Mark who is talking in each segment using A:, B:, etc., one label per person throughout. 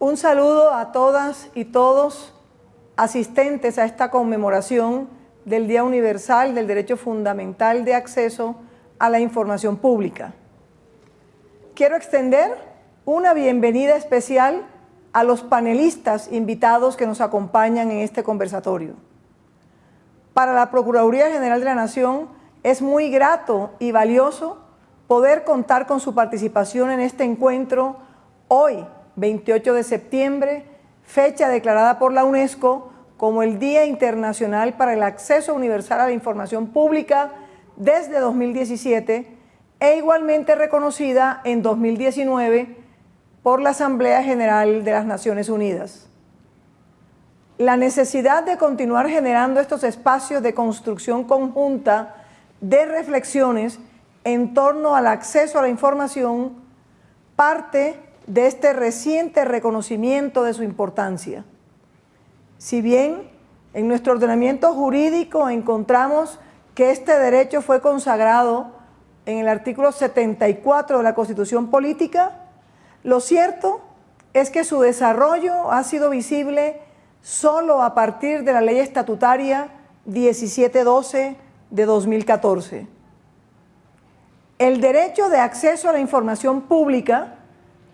A: Un saludo a todas y todos asistentes a esta conmemoración del Día Universal del Derecho Fundamental de Acceso a la Información Pública. Quiero extender una bienvenida especial a los panelistas invitados que nos acompañan en este conversatorio. Para la Procuraduría General de la Nación es muy grato y valioso poder contar con su participación en este encuentro hoy, 28 de septiembre, fecha declarada por la UNESCO como el Día Internacional para el Acceso Universal a la Información Pública desde 2017 e igualmente reconocida en 2019 por la Asamblea General de las Naciones Unidas. La necesidad de continuar generando estos espacios de construcción conjunta de reflexiones en torno al acceso a la información parte de este reciente reconocimiento de su importancia. Si bien en nuestro ordenamiento jurídico encontramos que este derecho fue consagrado en el artículo 74 de la Constitución Política, lo cierto es que su desarrollo ha sido visible solo a partir de la ley estatutaria 1712 de 2014. El derecho de acceso a la información pública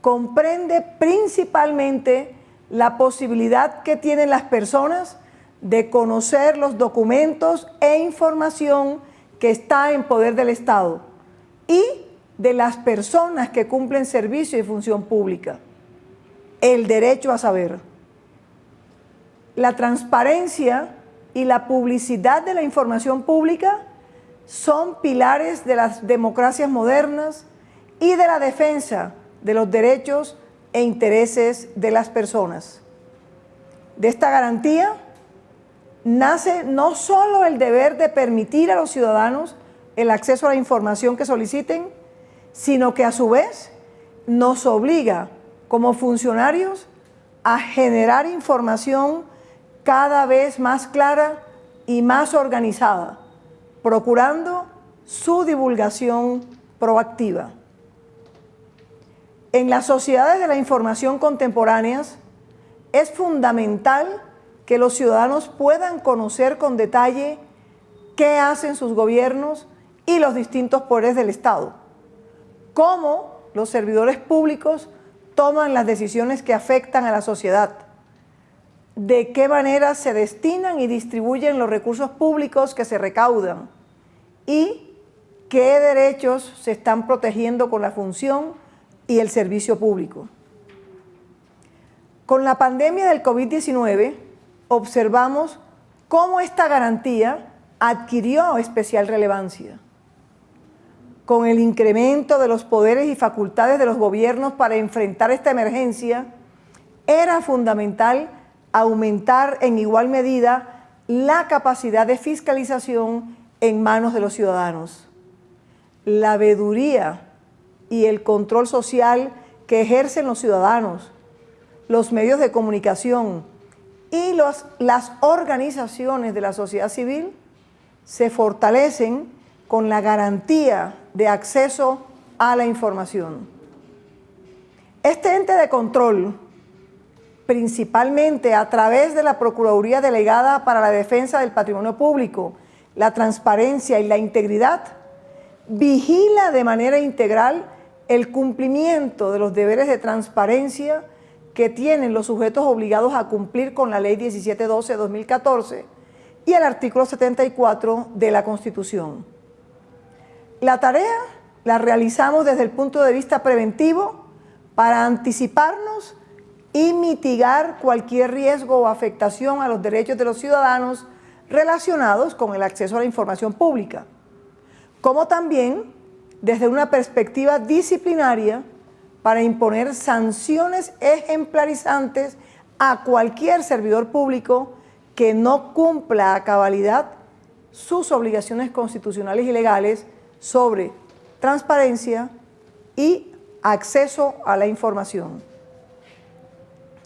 A: comprende principalmente la posibilidad que tienen las personas de conocer los documentos e información que está en poder del Estado y de las personas que cumplen servicio y función pública. El derecho a saber. La transparencia y la publicidad de la información pública son pilares de las democracias modernas y de la defensa de los derechos e intereses de las personas. De esta garantía nace no solo el deber de permitir a los ciudadanos el acceso a la información que soliciten, sino que a su vez nos obliga como funcionarios a generar información cada vez más clara y más organizada, procurando su divulgación proactiva. En las sociedades de la información contemporáneas es fundamental que los ciudadanos puedan conocer con detalle qué hacen sus gobiernos y los distintos poderes del Estado, cómo los servidores públicos toman las decisiones que afectan a la sociedad, de qué manera se destinan y distribuyen los recursos públicos que se recaudan. Y qué derechos se están protegiendo con la función y el servicio público. Con la pandemia del COVID-19 observamos cómo esta garantía adquirió especial relevancia. Con el incremento de los poderes y facultades de los gobiernos para enfrentar esta emergencia, era fundamental aumentar en igual medida la capacidad de fiscalización en manos de los ciudadanos. La veeduría y el control social que ejercen los ciudadanos, los medios de comunicación y los, las organizaciones de la sociedad civil se fortalecen con la garantía de acceso a la información. Este ente de control, principalmente a través de la Procuraduría Delegada para la Defensa del Patrimonio Público, la transparencia y la integridad, vigila de manera integral el cumplimiento de los deberes de transparencia que tienen los sujetos obligados a cumplir con la Ley 1712 de 2014 y el artículo 74 de la Constitución. La tarea la realizamos desde el punto de vista preventivo para anticiparnos y mitigar cualquier riesgo o afectación a los derechos de los ciudadanos relacionados con el acceso a la información pública, como también desde una perspectiva disciplinaria para imponer sanciones ejemplarizantes a cualquier servidor público que no cumpla a cabalidad sus obligaciones constitucionales y legales sobre transparencia y acceso a la información.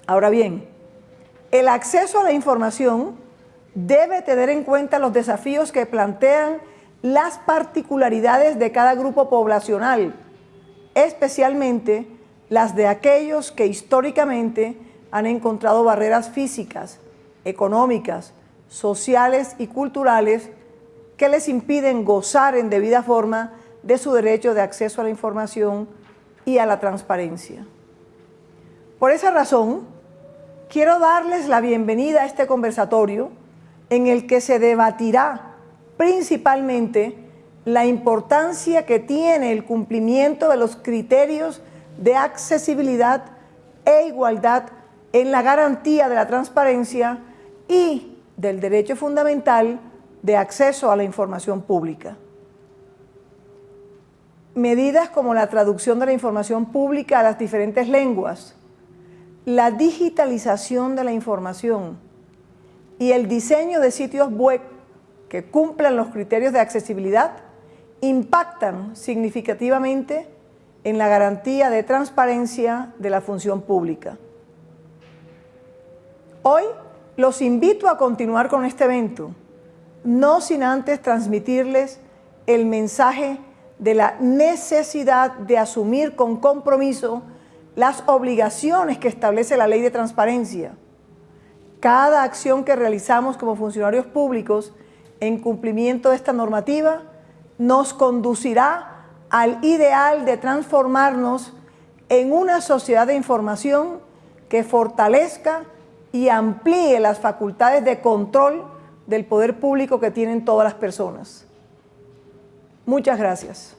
A: Ahora bien, el acceso a la información debe tener en cuenta los desafíos que plantean las particularidades de cada grupo poblacional, especialmente las de aquellos que históricamente han encontrado barreras físicas, económicas, sociales y culturales que les impiden gozar en debida forma de su derecho de acceso a la información y a la transparencia. Por esa razón, quiero darles la bienvenida a este conversatorio en el que se debatirá principalmente la importancia que tiene el cumplimiento de los criterios de accesibilidad e igualdad en la garantía de la transparencia y del derecho fundamental de acceso a la información pública. Medidas como la traducción de la información pública a las diferentes lenguas, la digitalización de la información y el diseño de sitios web que cumplan los criterios de accesibilidad impactan significativamente en la garantía de transparencia de la función pública. Hoy los invito a continuar con este evento, no sin antes transmitirles el mensaje de la necesidad de asumir con compromiso las obligaciones que establece la ley de transparencia. Cada acción que realizamos como funcionarios públicos en cumplimiento de esta normativa nos conducirá al ideal de transformarnos en una sociedad de información que fortalezca y amplíe las facultades de control del poder público que tienen todas las personas. Muchas gracias.